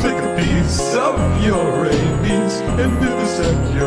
take a piece of your rabies and do the same.